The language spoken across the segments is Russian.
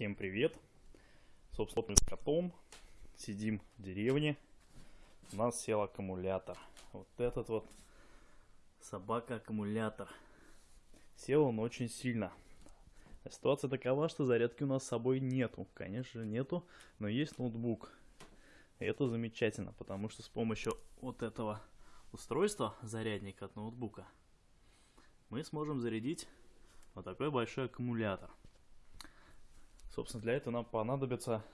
Всем привет! Собственно, мы с котом сидим в деревне. У нас сел аккумулятор. Вот этот вот собака-аккумулятор. Сел он очень сильно. Ситуация такова, что зарядки у нас с собой нету. Конечно, нету, но есть ноутбук. И это замечательно, потому что с помощью вот этого устройства, зарядника от ноутбука, мы сможем зарядить вот такой большой аккумулятор. Собственно, для этого нам понадобится,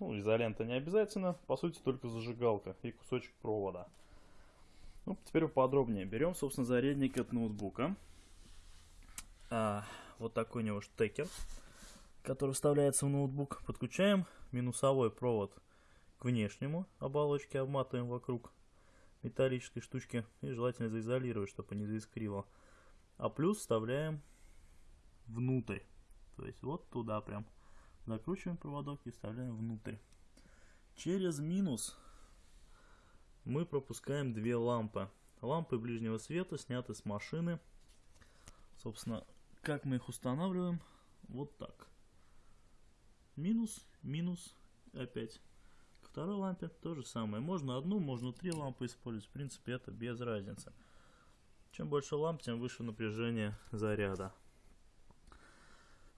ну, изолента не обязательно, по сути, только зажигалка и кусочек провода. Ну, теперь поподробнее. Берем, собственно, зарядник от ноутбука. А, вот такой у него штекер, который вставляется в ноутбук. Подключаем минусовой провод к внешнему оболочке, обматываем вокруг металлической штучки и желательно заизолировать, чтобы не заискрило. А плюс вставляем внутрь, то есть вот туда прям. Закручиваем проводок и вставляем внутрь. Через минус мы пропускаем две лампы. Лампы ближнего света сняты с машины. Собственно, как мы их устанавливаем? Вот так. Минус, минус, опять. К второй лампе то же самое. Можно одну, можно три лампы использовать. В принципе, это без разницы. Чем больше ламп, тем выше напряжение заряда.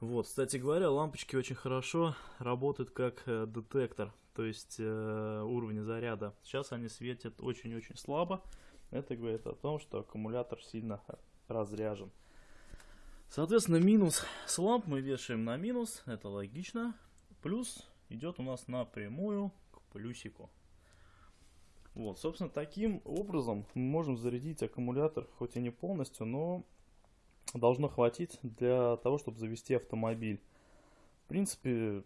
Вот, кстати говоря, лампочки очень хорошо работают как э, детектор, то есть э, уровень заряда. Сейчас они светят очень-очень слабо. Это говорит о том, что аккумулятор сильно разряжен. Соответственно, минус с ламп мы вешаем на минус, это логично. Плюс идет у нас напрямую к плюсику. Вот, собственно, таким образом мы можем зарядить аккумулятор, хоть и не полностью, но должно хватить для того, чтобы завести автомобиль. В принципе,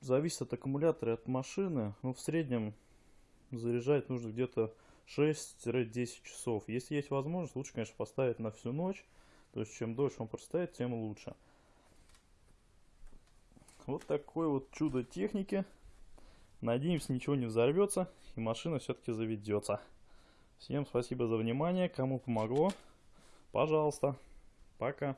зависит от аккумулятора и от машины. Но в среднем заряжать нужно где-то 6-10 часов. Если есть возможность, лучше, конечно, поставить на всю ночь. То есть, чем дольше он простоит, тем лучше. Вот такое вот чудо техники. Надеемся, ничего не взорвется и машина все-таки заведется. Всем спасибо за внимание. Кому помогло, пожалуйста. Пока.